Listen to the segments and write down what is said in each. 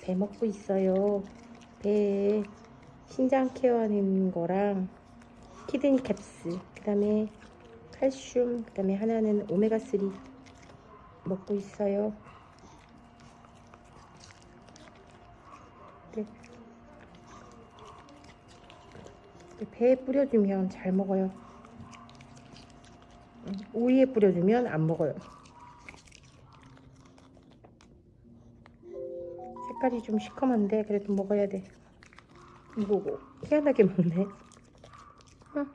배 먹고 있어요. 배에 신장 케어하는 거랑 키드니 캡스, 그 다음에 칼슘, 그 다음에 하나는 오메가3 먹고 있어요. 네. 네, 배에 뿌려주면 잘 먹어요. 음, 오이에 뿌려주면 안 먹어요. 색깔이 좀 시커먼데 그래도 먹어야 돼. 이거고 희한하게 먹네. 응.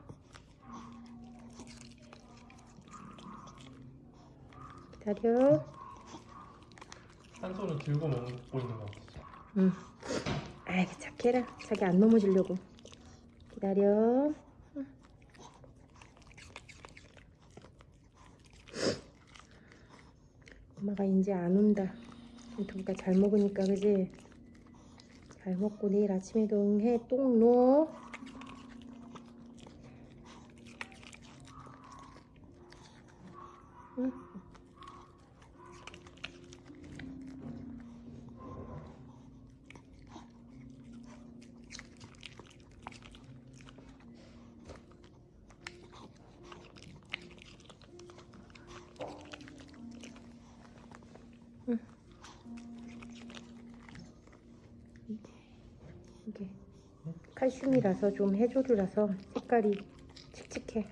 기다려. 한 손을 들고 먹고 있는 거 같아. 응. 아이 착해라. 자기 안 넘어지려고. 기다려. 응. 엄마가 이제 안 온다. 두부가 잘 먹으니까 그지? 잘 먹고 내일 아침에도 응해 똥 놓어. 응. 이게 칼슘이라서 좀 해조류라서 색깔이 칙칙해.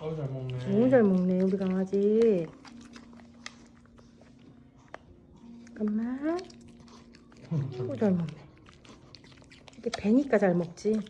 아우 잘 먹네. 너무 잘 먹네 우리 강아지. 잠깐만. 너무 잘 먹네. 이게 배니까 잘 먹지.